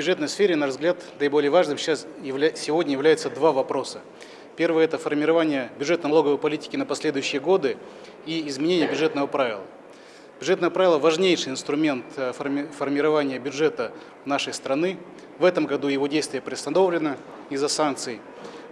бюджетной сфере, на наш взгляд, наиболее важным сейчас явля... сегодня являются два вопроса. Первый – это формирование бюджетно-налоговой политики на последующие годы и изменение бюджетного правила. Бюджетное правило – важнейший инструмент э, форми... формирования бюджета нашей страны. В этом году его действие приостановлено из-за санкций.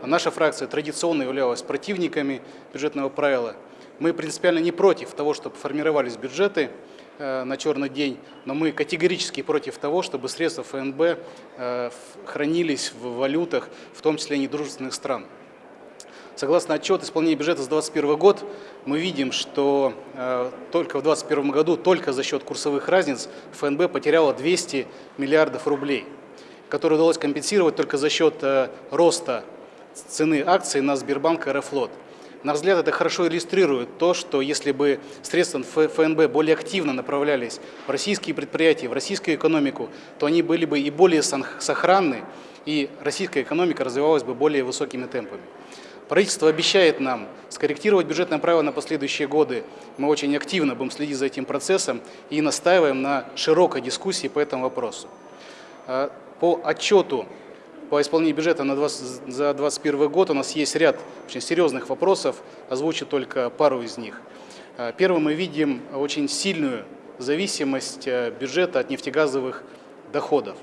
Наша фракция традиционно являлась противниками бюджетного правила. Мы принципиально не против того, чтобы формировались бюджеты на черный день, но мы категорически против того, чтобы средства ФНБ э, хранились в валютах, в том числе недружественных стран. Согласно отчету исполнения бюджета за 2021 год, мы видим, что э, только в 2021 году, только за счет курсовых разниц, ФНБ потеряла 200 миллиардов рублей, которые удалось компенсировать только за счет э, роста цены акций на Сбербанк и Аэрофлот. На взгляд, это хорошо иллюстрирует то, что если бы средства ФНБ более активно направлялись в российские предприятия, в российскую экономику, то они были бы и более сохранны, и российская экономика развивалась бы более высокими темпами. Правительство обещает нам скорректировать бюджетное правило на последующие годы. Мы очень активно будем следить за этим процессом и настаиваем на широкой дискуссии по этому вопросу. А, по отчету по исполнению бюджета на 20, за 2021 год у нас есть ряд очень серьезных вопросов, озвучу только пару из них. А, первым мы видим очень сильную зависимость э, бюджета от нефтегазовых доходов.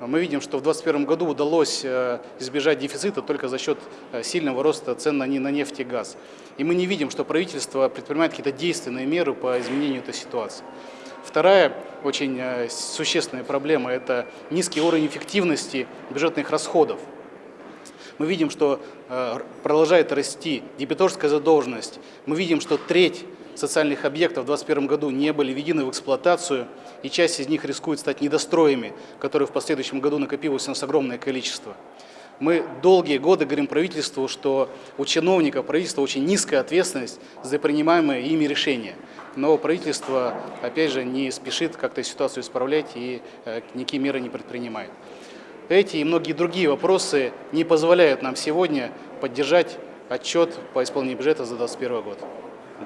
Мы видим, что в 2021 году удалось э, избежать дефицита только за счет э, сильного роста цен на нефть и газ. И мы не видим, что правительство предпринимает какие-то действенные меры по изменению этой ситуации. Вторая очень э, существенная проблема – это низкий уровень эффективности бюджетных расходов. Мы видим, что продолжает расти дебиторская задолженность. Мы видим, что треть социальных объектов в 2021 году не были введены в эксплуатацию, и часть из них рискует стать недостроями, которые в последующем году накопилось у нас огромное количество. Мы долгие годы говорим правительству, что у чиновников правительства очень низкая ответственность за принимаемые ими решения. Но правительство, опять же, не спешит как-то ситуацию исправлять и э, никакие меры не предпринимает. Эти и многие другие вопросы не позволяют нам сегодня поддержать отчет по исполнению бюджета за 2021 год.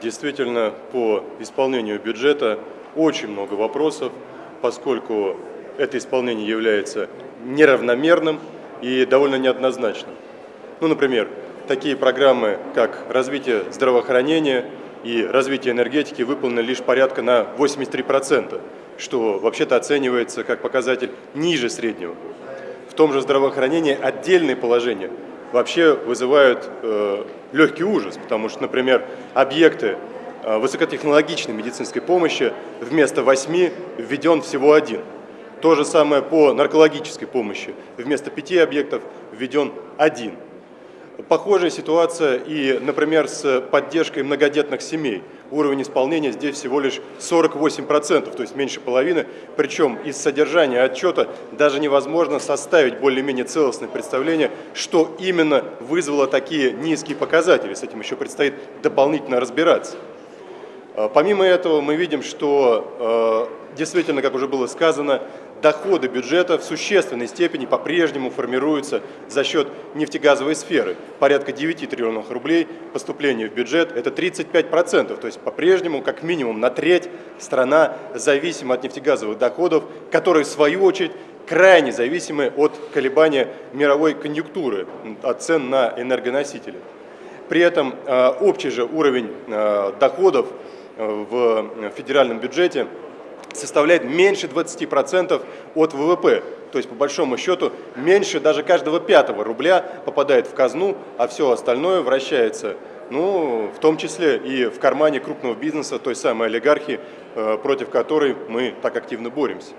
Действительно, по исполнению бюджета очень много вопросов, поскольку это исполнение является неравномерным и довольно неоднозначным. Ну, например, такие программы, как развитие здравоохранения и развитие энергетики выполнены лишь порядка на 83%, что вообще-то оценивается как показатель ниже среднего. В том же здравоохранении отдельные положения – вообще вызывают э, легкий ужас, потому что, например, объекты э, высокотехнологичной медицинской помощи вместо восьми введен всего один. То же самое по наркологической помощи. Вместо пяти объектов введен один. Похожая ситуация и, например, с поддержкой многодетных семей. Уровень исполнения здесь всего лишь 48%, то есть меньше половины. Причем из содержания отчета даже невозможно составить более-менее целостное представление, что именно вызвало такие низкие показатели. С этим еще предстоит дополнительно разбираться. А, помимо этого мы видим, что а, действительно, как уже было сказано, доходы бюджета в существенной степени по-прежнему формируются за счет нефтегазовой сферы. Порядка 9 триллионов рублей поступления в бюджет – это 35%, то есть по-прежнему как минимум на треть страна зависима от нефтегазовых доходов, которые в свою очередь крайне зависимы от колебания мировой конъюнктуры, от цен на энергоносители. При этом э, общий же уровень э, доходов э, в федеральном бюджете – составляет меньше 20% от ВВП. То есть, по большому счету, меньше даже каждого пятого рубля попадает в казну, а все остальное вращается, ну, в том числе и в кармане крупного бизнеса, той самой олигархии, э, против которой мы так активно боремся.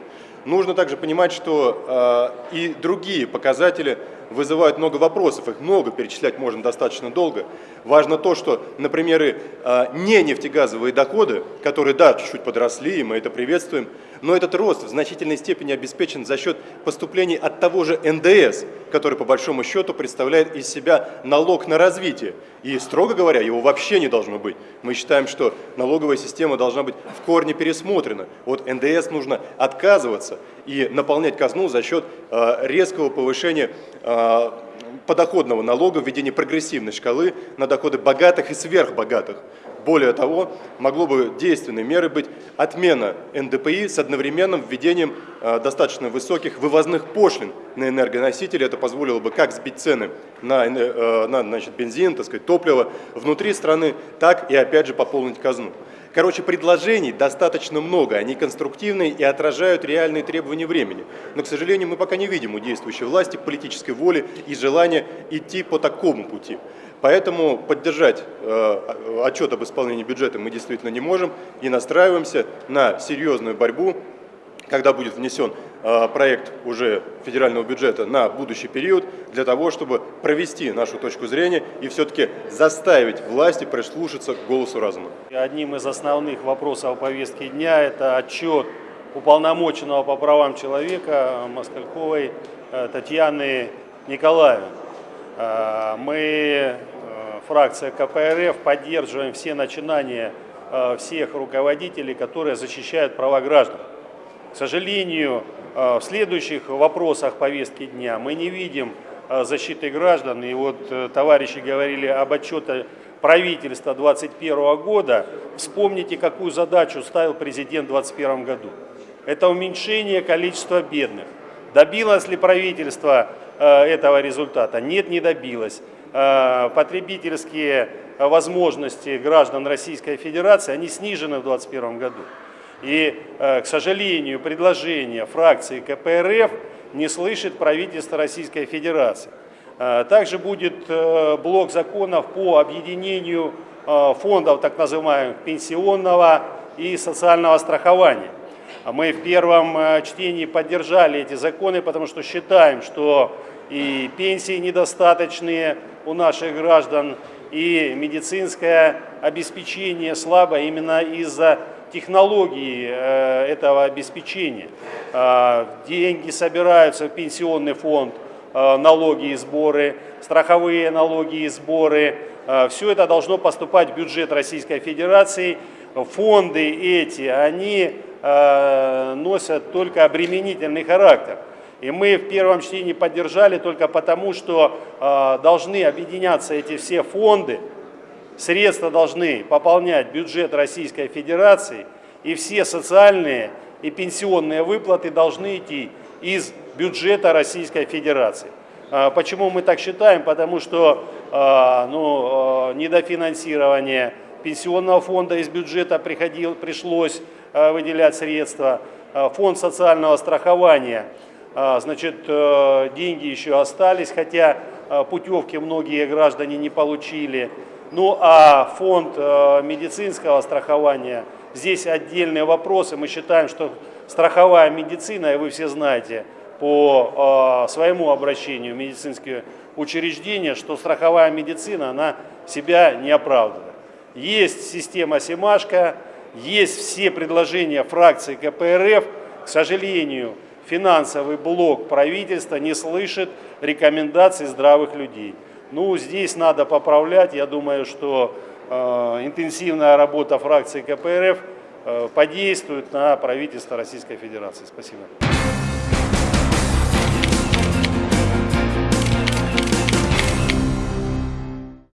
Нужно также понимать, что э, и другие показатели вызывают много вопросов, их много, перечислять можно достаточно долго. Важно то, что, например, и, э, не нефтегазовые доходы, которые, да, чуть-чуть подросли, и мы это приветствуем, но этот рост в значительной степени обеспечен за счет поступлений от того же НДС, который по большому счету представляет из себя налог на развитие. И, строго говоря, его вообще не должно быть. Мы считаем, что налоговая система должна быть в корне пересмотрена. От НДС нужно отказываться и наполнять казну за счет э, резкого повышения э, подоходного налога, введения прогрессивной шкалы на доходы богатых и сверхбогатых. Более того, могло бы действенной мерой быть отмена НДПИ с одновременным введением э, достаточно высоких вывозных пошлин на энергоносители. Это позволило бы как сбить цены на, э, на значит, бензин, так сказать, топливо внутри страны, так и опять же пополнить казну. Короче, предложений достаточно много, они конструктивные и отражают реальные требования времени. Но, к сожалению, мы пока не видим у действующей власти политической воли и желания идти по такому пути. Поэтому поддержать э, отчет об исполнении бюджета мы действительно не можем и настраиваемся на серьезную борьбу, когда будет внесен проект уже федерального бюджета на будущий период, для того, чтобы провести нашу точку зрения и все-таки заставить власти прислушаться к голосу разума. Одним из основных вопросов повестки дня – это отчет уполномоченного по правам человека Москальковой э, Татьяны Николаевны. Э, мы, э, фракция КПРФ, поддерживаем все начинания э, всех руководителей, которые защищают права граждан. К сожалению, в следующих вопросах повестки дня мы не видим защиты граждан. И вот товарищи говорили об отчете правительства 2021 года. Вспомните, какую задачу ставил президент в 2021 году. Это уменьшение количества бедных. Добилось ли правительство Э, этого результата? Нет, не добилась. Э, потребительские возможности граждан Российской Федерации, они снижены в 2021 году. И, э, к сожалению, предложение фракции КПРФ не слышит правительство Российской Федерации. Также будет блок законов по объединению фондов так называемых пенсионного и социального страхования. Мы в первом чтении поддержали эти законы, потому что считаем, что и пенсии недостаточные у наших граждан, и медицинское обеспечение слабо именно из-за технологии э, этого обеспечения. Э, деньги собираются в пенсионный фонд, э, налоги и сборы, страховые налоги и сборы. Все это должно поступать в бюджет Российской Федерации. Фонды эти, они носят только обременительный характер. И мы в первом чтении поддержали только потому, что э, должны объединяться эти все фонды, средства должны пополнять бюджет Российской Федерации, и все социальные и пенсионные выплаты должны идти из бюджета Российской Федерации. Э, почему мы так считаем? Потому что э, ну, э, недофинансирование пенсионного фонда из бюджета приходил, пришлось выделять средства, фонд социального страхования – а, значит, э, деньги еще остались, хотя путевки многие граждане не получили. Ну а фонд э, медицинского страхования, здесь отдельные вопросы. Мы считаем, что страховая медицина, и вы все знаете по своему обращению в медицинские учреждения, что страховая медицина, она себя не оправдывает. Есть система Семашко, есть все предложения фракции КПРФ, к сожалению, финансовый блок правительства не слышит рекомендаций здравых людей. Ну, здесь надо поправлять. Я думаю, что э, интенсивная работа фракции КПРФ э, подействует на правительство Российской Федерации. Спасибо.